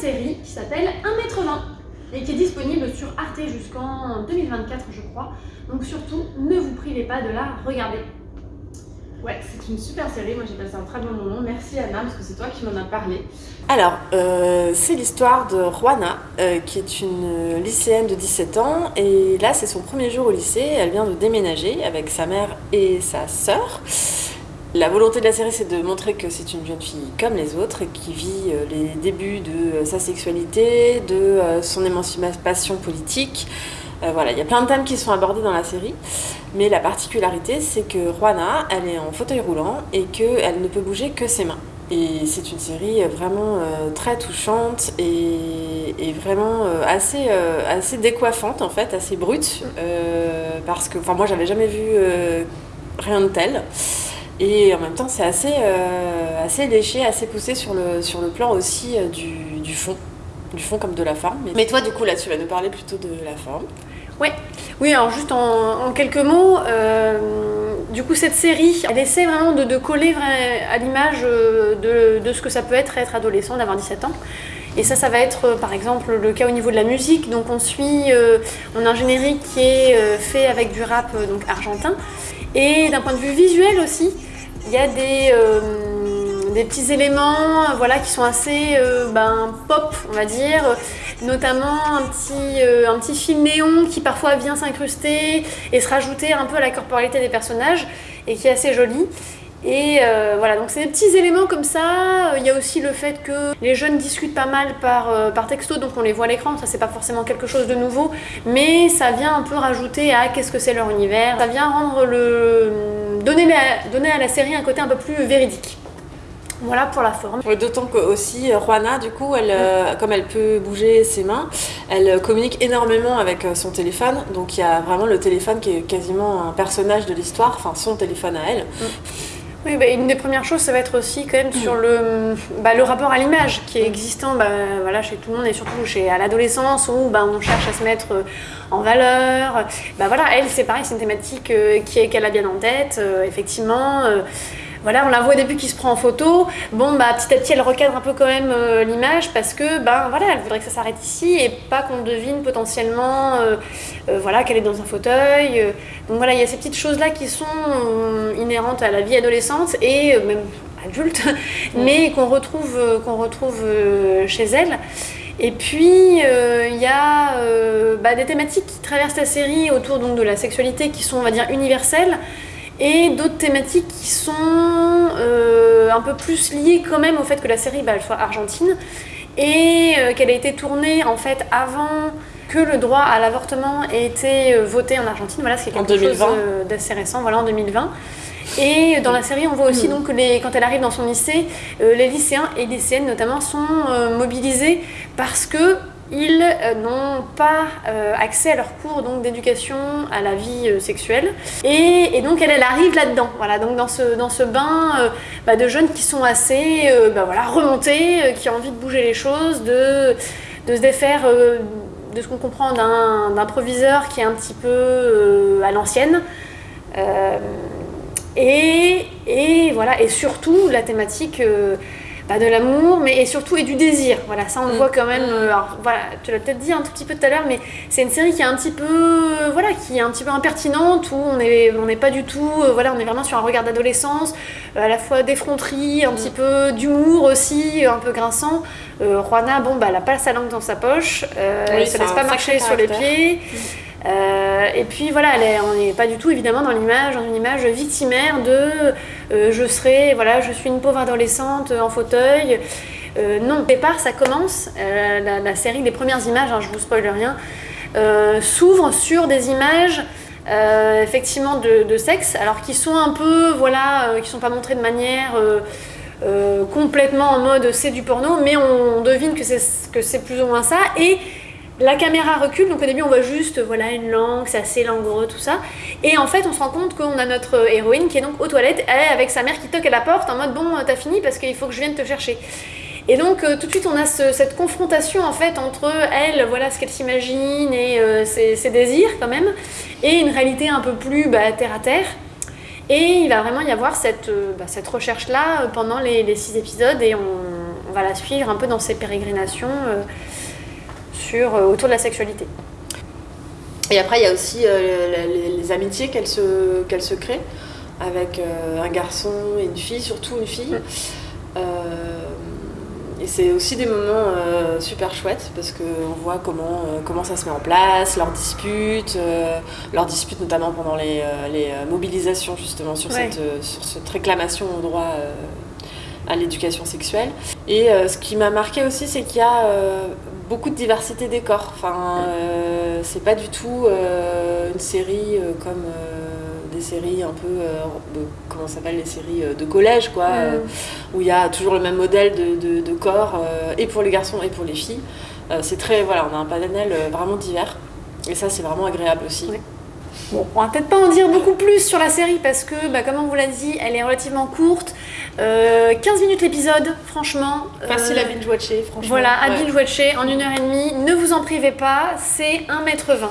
série qui s'appelle 1m20 et qui est disponible sur Arte jusqu'en 2024 je crois. Donc surtout, ne vous privez pas de la regarder. Ouais, c'est une super série, moi j'ai passé un très bon moment. Merci Anna, parce que c'est toi qui m'en as parlé. Alors, euh, c'est l'histoire de Juana, euh, qui est une lycéenne de 17 ans, et là c'est son premier jour au lycée, elle vient de déménager avec sa mère et sa sœur. La volonté de la série, c'est de montrer que c'est une jeune fille comme les autres et qui vit euh, les débuts de sa sexualité, de son émancipation politique. voilà, il y a plein de thèmes qui sont abordés dans la série. Mais la particularité, c'est que Juana, elle est en fauteuil roulant et qu'elle ne peut bouger que ses mains. Et c'est une série vraiment euh, très touchante et, vraiment euh, assez, euh, assez décoiffante en fait, assez brute. parce que moi j'avais jamais vu rien de tel. Et en même temps c'est assez, assez léché, assez poussé sur le, sur le plan aussi du, du fond. Du fond comme de la forme. Mais toi du coup là tu vas nous parler plutôt de la forme. Ouais. Oui, alors juste en, quelques mots, euh, du coup cette série, elle essaie vraiment de, coller à l'image euh, de, ce que ça peut être être adolescent, d'avoir 17 ans. Et ça, ça va être euh, par exemple le cas au niveau de la musique. Donc on suit, on a un générique qui est fait avec du rap donc argentin. Et d'un point de vue visuel aussi, il y a des des petits éléments voilà, qui sont assez euh, ben, pop, on va dire, notamment un petit, euh, un petit film néon qui parfois vient s'incruster et se rajouter un peu à la corporalité des personnages et qui est assez joli. Et euh, voilà, donc c'est des petits éléments comme ça. Il y a aussi le fait que les jeunes discutent pas mal par, par texto, donc on les voit à l'écran. Ça, c'est pas forcément quelque chose de nouveau, mais ça vient un peu rajouter à qu'est-ce que c'est leur univers. Ça vient rendre le. donner, donner à la série un côté un peu plus véridique. Voilà pour la forme. D'autant que aussi euh, Juana, du coup, elle, euh, comme elle peut bouger ses mains, elle euh, communique énormément avec son téléphone. Donc il y a vraiment le téléphone qui est quasiment un personnage de l'histoire, enfin son téléphone à elle. Oui, bah, une des premières choses, ça va être aussi quand même sur le, bah, le rapport à l'image qui est existant bah, voilà, chez tout le monde et surtout chez, à l'adolescence où bah, on cherche à se mettre en valeur. Bah, voilà, elle, c'est pareil, c'est une thématique qu'elle a bien en tête, effectivement. Voilà, on la voit au début qui se prend en photo. Bon, bah, petit à petit, elle recadre un peu quand même euh, l'image parce que, ben voilà, elle voudrait que ça s'arrête ici et pas qu'on devine potentiellement, euh, euh, voilà, qu'elle est dans un fauteuil. Donc voilà, il y a ces petites choses-là qui sont inhérentes à la vie adolescente et même adulte, mais qu'on retrouve, qu'on retrouve chez elle. Et puis, il y a bah, des thématiques qui traversent la série autour donc, de la sexualité qui sont, on va dire, universelles et d'autres thématiques qui sont euh, un peu plus liées quand même au fait que la série bah, elle soit argentine et euh, qu'elle a été tournée en fait avant que le droit à l'avortement ait été euh, voté en Argentine. Voilà, c'est quelque chose d'assez récent, voilà, en 2020. Et dans la série, on voit aussi mmh. donc que les, quand elle arrive dans son lycée, les lycéens et lycéennes notamment sont mobilisés parce que ils euh, n'ont pas euh, accès à leurs cours d'éducation à la vie euh, sexuelle. Et, donc elle, arrive là-dedans, voilà, donc dans ce, dans ce bain bah, de jeunes qui sont assez bah, voilà, remontés, qui ont envie de bouger les choses, de, de se défaire de ce qu'on comprend d'un proviseur qui est un petit peu à l'ancienne. Et, et, voilà, et surtout la thématique pas de l'amour, mais et surtout et du désir. Voilà, ça on le mm. voit quand même. Euh, alors voilà, tu l'as peut-être dit un tout petit peu tout à l'heure, mais c'est une série qui est un petit peu, euh, voilà, qui est un petit peu impertinente où on est, on n'est pas du tout, euh, voilà, on est vraiment sur un regard d'adolescence, à la fois d'effronterie, un petit mm. peu d'humour aussi, un peu grinçant. Juana, bon bah, elle a pas sa langue dans sa poche, elle se laisse pas marcher sur les pieds. Mm. Euh, et puis voilà, on n'est pas du tout évidemment dans l'image, dans une image victimaire de euh, je serai, voilà, je suis une pauvre adolescente en fauteuil. Euh, non, au départ, ça commence, la, série, les premières images, hein, je vous spoil rien, s'ouvre sur des images effectivement de, sexe, alors qui sont un peu, voilà, qui sont pas montrées de manière complètement en mode c'est du porno, mais on, devine que c'est plus ou moins ça. Et la caméra recule, donc au début on voit juste voilà une langue, c'est assez langoureux, tout ça. Et en fait on se rend compte qu'on a notre héroïne qui est donc aux toilettes, elle avec sa mère qui toque à la porte en mode bon t'as fini parce qu'il faut que je vienne te chercher. Et donc euh, tout de suite on a cette confrontation en fait entre elle, voilà ce qu'elle s'imagine et euh, ses, désirs quand même, et une réalité un peu plus bah, terre à terre. Et il va vraiment y avoir cette, euh, bah, cette recherche-là pendant les, six épisodes et on, va la suivre un peu dans ses pérégrinations. Euh, autour de la sexualité. Et après, il y a aussi euh, les, les amitiés qu'elle se, se crée avec euh, un garçon et une fille, surtout une fille. Euh, et c'est aussi des moments super chouettes parce qu'on voit comment, comment ça se met en place, leurs disputes, leurs disputes notamment pendant les, les mobilisations justement sur, Ouais. cette, sur cette réclamation au droit à l'éducation sexuelle. Et euh, ce qui m'a marqué aussi, c'est qu'il y a euh, beaucoup de diversité des corps. Enfin, euh, c'est pas du tout euh, une série euh, comme des séries un peu, de- comment s'appelle, les séries de collège, quoi, euh, où il y a toujours le même modèle de, de- de corps, et pour les garçons et pour les filles. C'est très, voilà, on a un panel vraiment divers. Et ça, c'est vraiment agréable aussi. Oui. Bon, on va peut-être pas en dire beaucoup plus sur la série parce que, bah, comme on vous l'a dit, elle est relativement courte. Euh, 15 minutes l'épisode, franchement. Facile Euh, à binge-watcher, franchement. Voilà, à Ouais. binge-watcher en une heure et demie. Ne vous en privez pas, c'est 1m20.